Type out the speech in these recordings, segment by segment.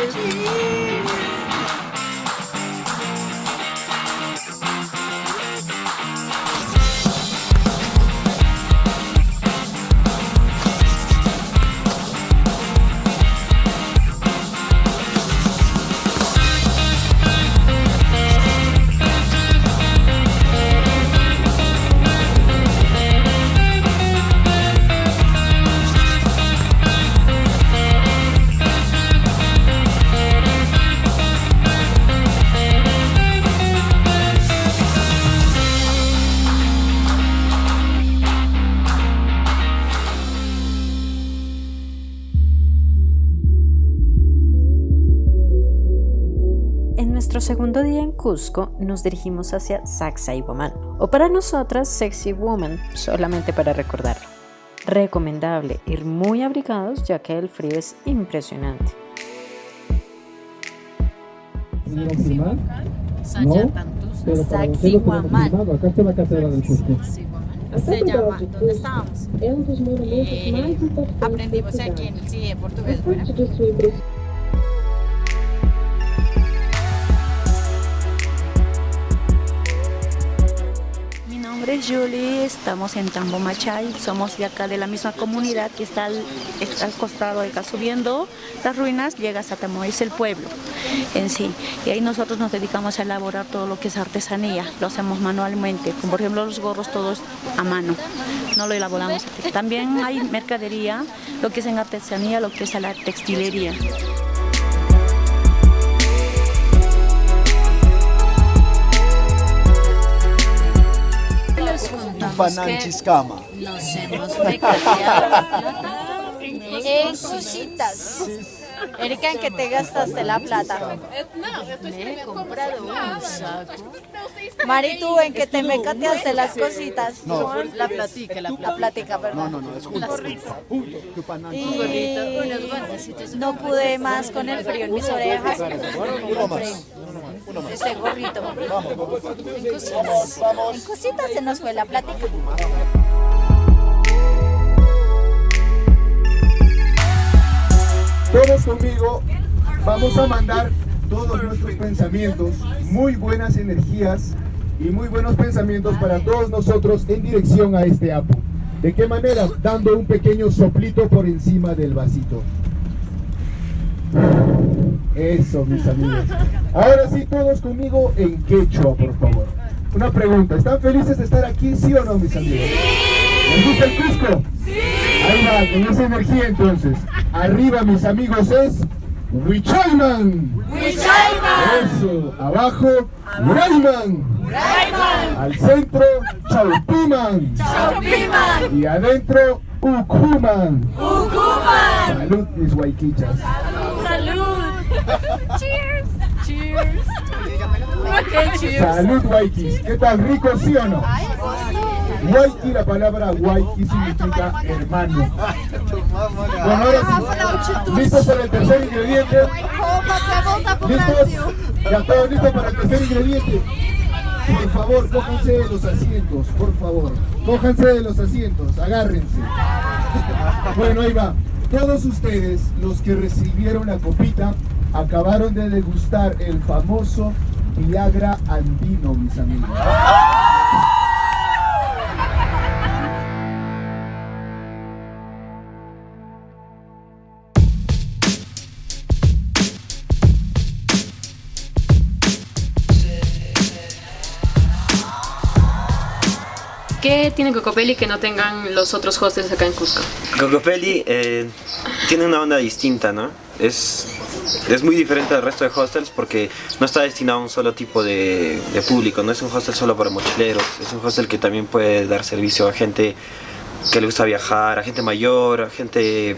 Thank you. Nuestro segundo día en Cusco nos dirigimos hacia Sacsay Woman, o para nosotras Sexy Woman, solamente para recordarlo. Recomendable ir muy abrigados ya que el frío es impresionante. Sacsay Woman. Acá está la catedral del Cusco. Se llama, ¿dónde estábamos? Eh, aprendimos aquí en el CIE portugués, ¿verdad? Nombre es Julie, estamos en Tambo Machay, somos de acá de la misma comunidad que está al, al costado acá subiendo las ruinas, llegas a Tamoy, es el pueblo en sí. Y ahí nosotros nos dedicamos a elaborar todo lo que es artesanía, lo hacemos manualmente, como por ejemplo los gorros todos a mano, no lo elaboramos. También hay mercadería, lo que es en artesanía, lo que es a la textilería. Pananchiscama. Nos hemos recargado en cositas. Erika, ¿en qué te gastaste la plata? Me he comprado un saco. Mari, ¿tú en qué te mecateaste las cositas? No, La platica, la La plática, ¿verdad? no, no, no, es un gorrito. Tu Y no pude más con el frío en mis orejas. Uno más. Uno más. Este gorrito. En vamos, vamos. En cositas se nos fue la plática. Todos conmigo vamos a mandar todos nuestros pensamientos, muy buenas energías y muy buenos pensamientos para todos nosotros en dirección a este apo. ¿De qué manera? Dando un pequeño soplito por encima del vasito. Eso, mis amigos. Ahora sí, todos conmigo en quechua, por favor. Una pregunta, ¿están felices de estar aquí, sí o no, mis amigos? ¿Les gusta el Cusco? Ahí va, con esa energía entonces. Arriba, mis amigos, es Huichayman. Eso, abajo, Urayman. Al centro, Chaupiman. Y adentro, Ukuman. Salud, mis guayquichas. Salud, guayquis. ¿Qué tal, rico, sí o no? Guayqui, la palabra guayqui significa hermano. Bueno, ahora sí. ¿Listos para el tercer ingrediente? ¿Listos? Ya todos listos para el tercer ingrediente. Por favor, cójanse de los asientos, por favor. Cójanse de los asientos, agárrense. Bueno, ahí va. Todos ustedes, los que recibieron la copita, acabaron de degustar el famoso Viagra andino, mis amigos. ¿Qué tiene Cocopelli que no tengan los otros hostels acá en Cusco? Cocopelli eh, tiene una onda distinta, ¿no? Es, es muy diferente del resto de hostels porque no está destinado a un solo tipo de público, no es un hostel solo para mochileros, es un hostel que también puede dar servicio a gente que le gusta viajar, a gente mayor, a gente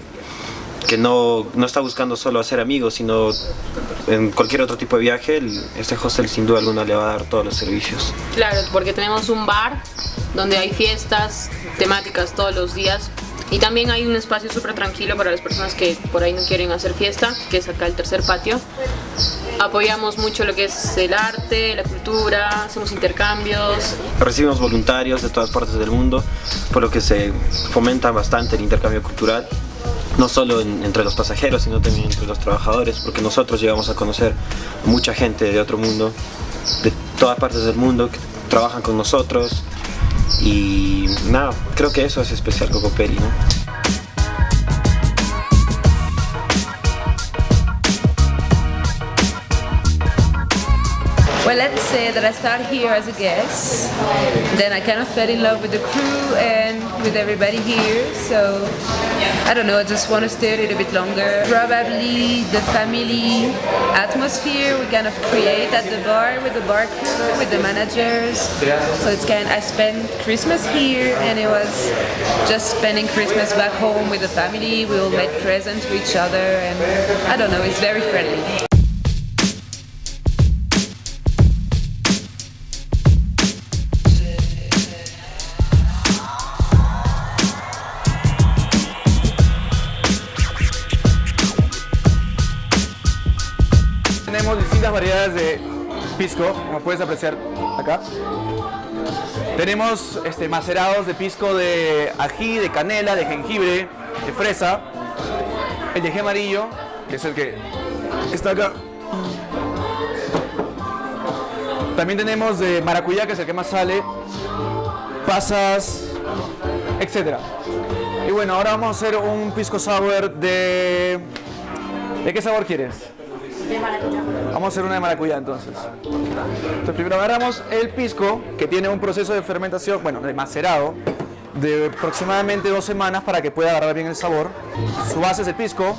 que no, no está buscando solo hacer amigos, sino en cualquier otro tipo de viaje, este hostel sin duda alguna le va a dar todos los servicios. Claro, porque tenemos un bar donde hay fiestas temáticas todos los días y también hay un espacio súper tranquilo para las personas que por ahí no quieren hacer fiesta, que es acá el tercer patio. Apoyamos mucho lo que es el arte, la cultura, hacemos intercambios. Recibimos voluntarios de todas partes del mundo, por lo que se fomenta bastante el intercambio cultural. No solo entre los pasajeros, sino también entre los trabajadores, porque nosotros llegamos a conocer mucha gente de otro mundo, de todas partes del mundo, que trabajan con nosotros, y nada, creo que eso es especial Cocoperi, ¿no? Well, let's say that I start here as a guest, then I kind of fell in love with the crew and with everybody here, so I don't know, I just want to stay a little bit longer. Probably the family atmosphere we kind of create at the bar with the bar crew, with the managers, so it's kind of, I spent Christmas here and it was just spending Christmas back home with the family, we all made presents to each other and I don't know, it's very friendly. De pisco, como puedes apreciar acá. Tenemos este, macerados de pisco de ají, de canela, de jengibre, de fresa. El de amarillo, que es el que está acá. También tenemos de maracuyá, que es el que más sale. Pasas, etc. Y bueno, ahora vamos a hacer un pisco sour de... ¿De qué sabor quieres? Vamos a hacer una de maracuyá entonces. Entonces primero agarramos el pisco, que tiene un proceso de fermentación, bueno, de macerado, de aproximadamente dos semanas para que pueda agarrar bien el sabor. Su base es el pisco.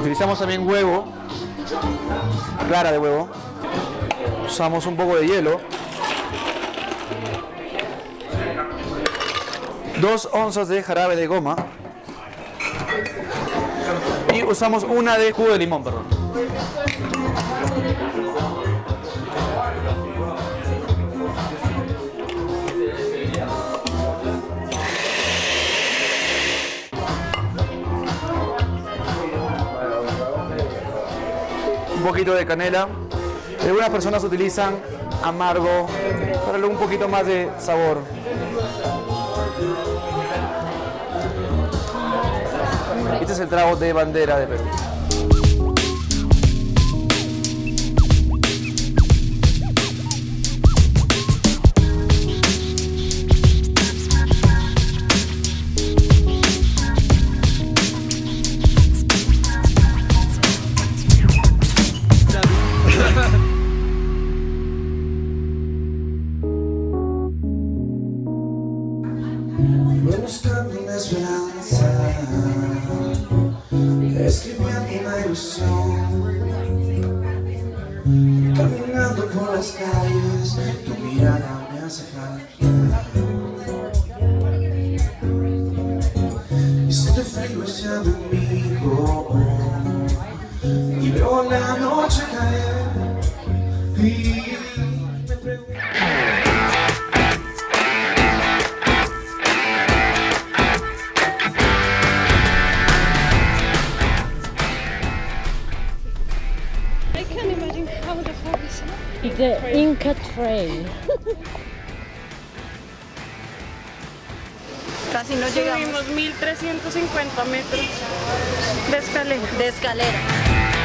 Utilizamos también huevo, clara de huevo. Usamos un poco de hielo. Dos onzas de jarabe de goma. Y usamos una de jugo de limón, perdón. Un poquito de canela. Algunas personas utilizan amargo para darle un poquito más de sabor. Este es el trago de bandera de Perú. Franciscan. Y te frío ese y veo la noche caer y me pregunto. I can't imagine how the is. The Inca Trail. Casi no llegamos. Subimos 1350 metros de escalera. De escalera.